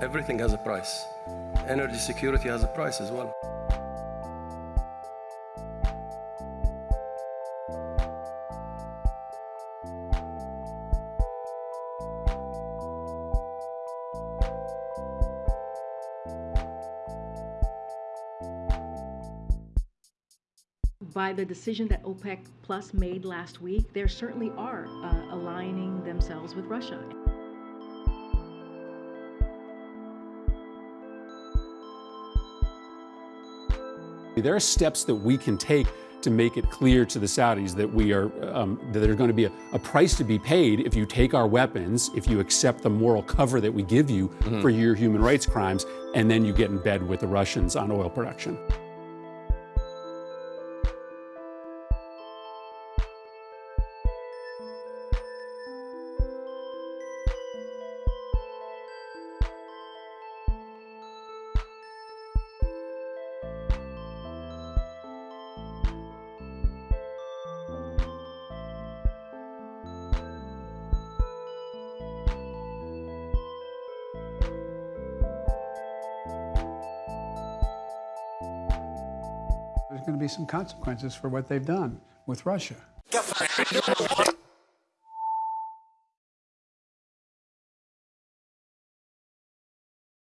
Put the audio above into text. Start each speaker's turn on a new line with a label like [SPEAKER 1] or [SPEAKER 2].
[SPEAKER 1] Everything has a price. Energy security has a price as well.
[SPEAKER 2] by the decision that OPEC Plus made last week, they certainly are uh, aligning themselves with Russia.
[SPEAKER 3] There are steps that we can take to make it clear to the Saudis that we are um, that there's going to be a, a, price to be paid if you take our weapons, if you accept the moral cover that we give you mm-hmm. for your human rights crimes, and then you get in bed with the Russians on oil production.
[SPEAKER 4] There's going to be some consequences for what they've done with Russia.